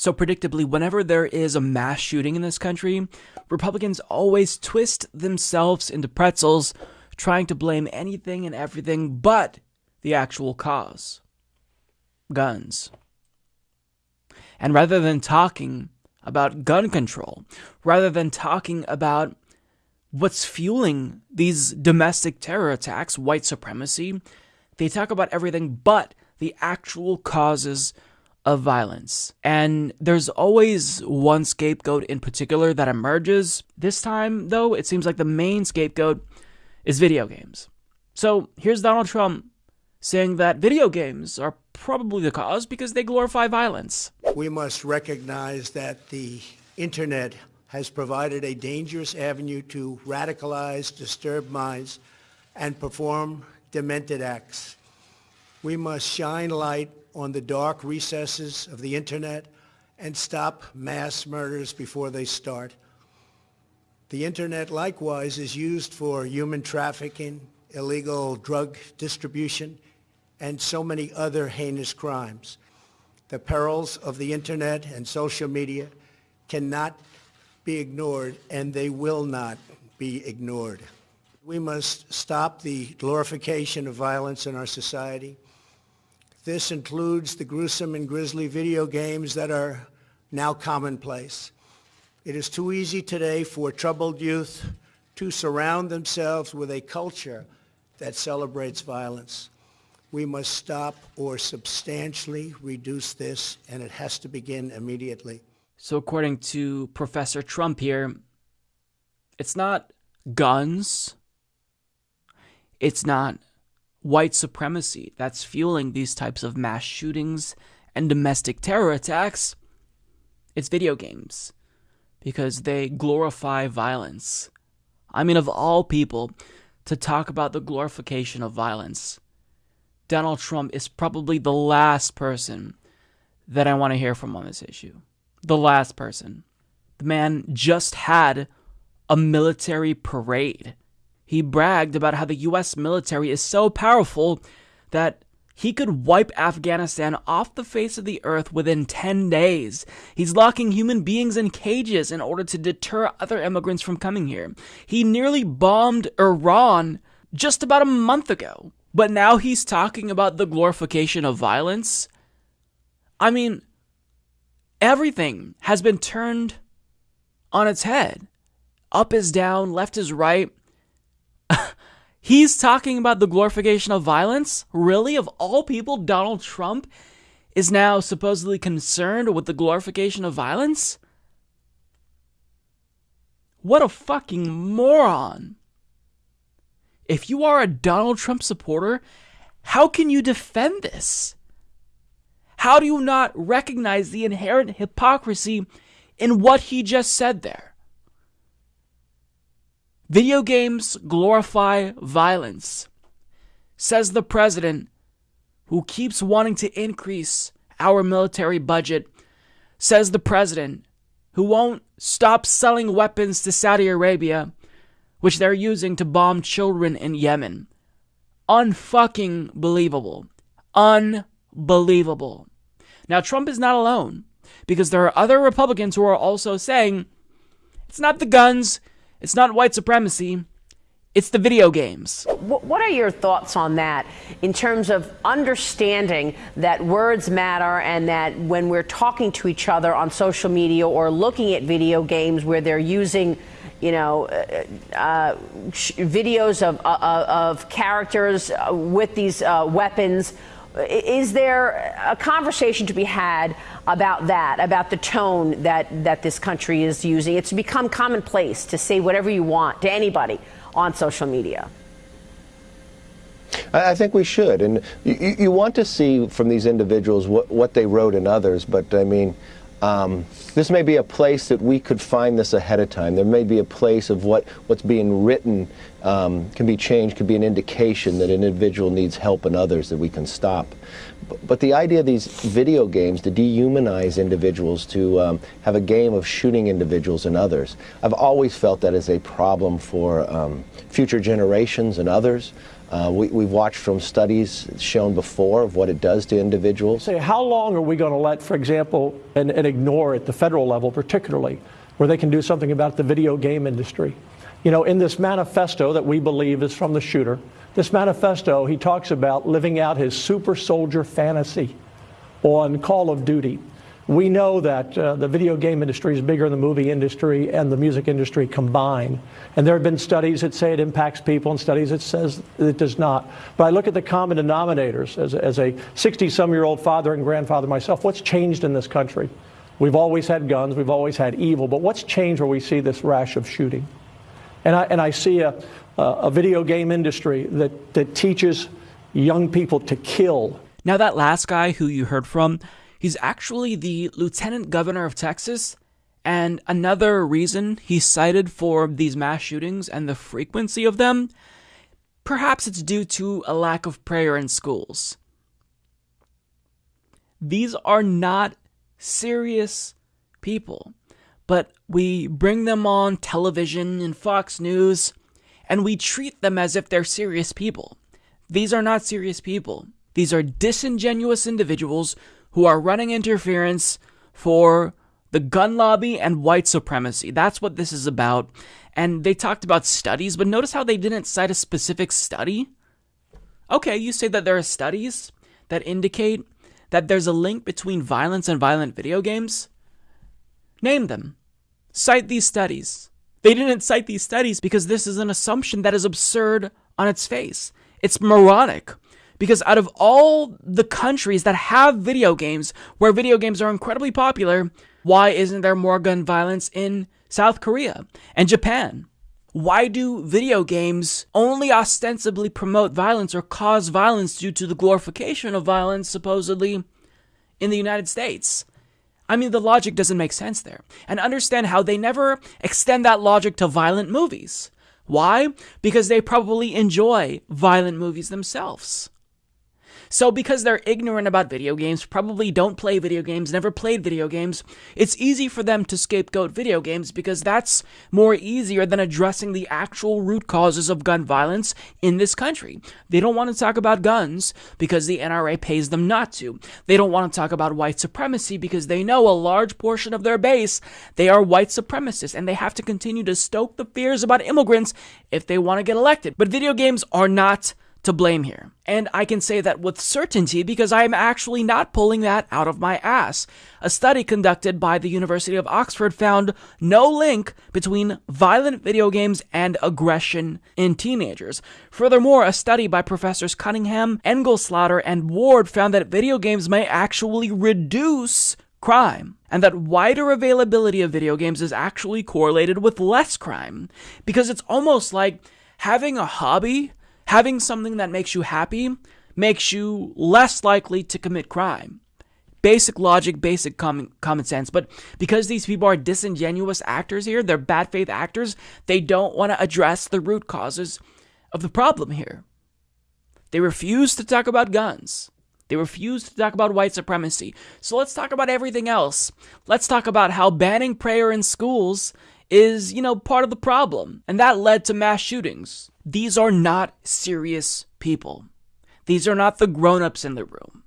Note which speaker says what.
Speaker 1: So, predictably, whenever there is a mass shooting in this country, Republicans always twist themselves into pretzels, trying to blame anything and everything but the actual cause guns. And rather than talking about gun control, rather than talking about what's fueling these domestic terror attacks, white supremacy, they talk about everything but the actual causes of violence. And there's always one scapegoat in particular that emerges. This time, though, it seems like the main scapegoat is video games. So here's Donald Trump saying that video games are probably the cause because they glorify violence.
Speaker 2: We must recognize that the internet has provided a dangerous avenue to radicalize disturb minds and perform demented acts. We must shine light on the dark recesses of the internet and stop mass murders before they start. The internet likewise is used for human trafficking, illegal drug distribution, and so many other heinous crimes. The perils of the internet and social media cannot be ignored, and they will not be ignored. We must stop the glorification of violence in our society. This includes the gruesome and grisly video games that are now commonplace. It is too easy today for troubled youth to surround themselves with a culture that celebrates violence. We must stop or substantially reduce this, and it has to begin immediately.
Speaker 1: So, according to Professor Trump here, it's not guns, it's not white supremacy that's fueling these types of mass shootings and domestic terror attacks. It's video games because they glorify violence. I mean, of all people to talk about the glorification of violence, Donald Trump is probably the last person that I want to hear from on this issue. The last person. The man just had a military parade he bragged about how the US military is so powerful that he could wipe Afghanistan off the face of the earth within 10 days. He's locking human beings in cages in order to deter other immigrants from coming here. He nearly bombed Iran just about a month ago. But now he's talking about the glorification of violence. I mean, everything has been turned on its head. Up is down, left is right. He's talking about the glorification of violence? Really? Of all people, Donald Trump is now supposedly concerned with the glorification of violence? What a fucking moron. If you are a Donald Trump supporter, how can you defend this? How do you not recognize the inherent hypocrisy in what he just said there? Video games glorify violence, says the president, who keeps wanting to increase our military budget, says the president, who won't stop selling weapons to Saudi Arabia, which they're using to bomb children in Yemen. Unfucking believable. Unbelievable. Now, Trump is not alone because there are other Republicans who are also saying it's not the guns, it's not white supremacy. It's the video games.
Speaker 3: What are your thoughts on that in terms of understanding that words matter and that when we're talking to each other on social media or looking at video games where they're using, you know, uh, uh, videos of, uh, of characters uh, with these uh, weapons? Is there a conversation to be had about that, about the tone that, that this country is using? It's become commonplace to say whatever you want to anybody on social media.
Speaker 4: I think we should. And you, you want to see from these individuals what, what they wrote in others, but I mean, um, this may be a place that we could find this ahead of time. There may be a place of what, what's being written um, can be changed, could be an indication that an individual needs help and others that we can stop. But, but the idea of these video games to dehumanize individuals, to um, have a game of shooting individuals and others, I've always felt that is a problem for um, future generations and others. Uh, we, we've watched from studies shown before of what it does to individuals.
Speaker 5: Say, how long are we going to let, for example, and, and ignore at the federal level particularly, where they can do something about the video game industry? You know, in this manifesto that we believe is from the shooter, this manifesto, he talks about living out his super soldier fantasy on Call of Duty. We know that uh, the video game industry is bigger than the movie industry and the music industry combined. And there have been studies that say it impacts people and studies that says it does not. But I look at the common denominators as, as a 60 some year old father and grandfather myself. What's changed in this country? We've always had guns, we've always had evil, but what's changed where we see this rash of shooting? And I, and I see a, a video game industry that, that teaches young people to kill.
Speaker 1: Now, that last guy who you heard from, He's actually the lieutenant governor of Texas, and another reason he's cited for these mass shootings and the frequency of them, perhaps it's due to a lack of prayer in schools. These are not serious people, but we bring them on television and Fox News, and we treat them as if they're serious people. These are not serious people. These are disingenuous individuals who are running interference for the gun lobby and white supremacy. That's what this is about. And they talked about studies, but notice how they didn't cite a specific study. Okay, you say that there are studies that indicate that there's a link between violence and violent video games. Name them. Cite these studies. They didn't cite these studies because this is an assumption that is absurd on its face. It's moronic. Because out of all the countries that have video games, where video games are incredibly popular, why isn't there more gun violence in South Korea and Japan? Why do video games only ostensibly promote violence or cause violence due to the glorification of violence, supposedly, in the United States? I mean, the logic doesn't make sense there. And understand how they never extend that logic to violent movies. Why? Because they probably enjoy violent movies themselves. So, because they're ignorant about video games, probably don't play video games, never played video games, it's easy for them to scapegoat video games because that's more easier than addressing the actual root causes of gun violence in this country. They don't want to talk about guns because the NRA pays them not to. They don't want to talk about white supremacy because they know a large portion of their base, they are white supremacists and they have to continue to stoke the fears about immigrants if they want to get elected. But video games are not to blame here. And I can say that with certainty because I am actually not pulling that out of my ass. A study conducted by the University of Oxford found no link between violent video games and aggression in teenagers. Furthermore, a study by professors Cunningham, Engelstätter, and Ward found that video games may actually reduce crime, and that wider availability of video games is actually correlated with less crime. Because it's almost like having a hobby Having something that makes you happy makes you less likely to commit crime. Basic logic, basic common, common sense. But because these people are disingenuous actors here, they're bad faith actors, they don't want to address the root causes of the problem here. They refuse to talk about guns. They refuse to talk about white supremacy. So let's talk about everything else. Let's talk about how banning prayer in schools is, you know, part of the problem. And that led to mass shootings. These are not serious people. These are not the grown ups in the room.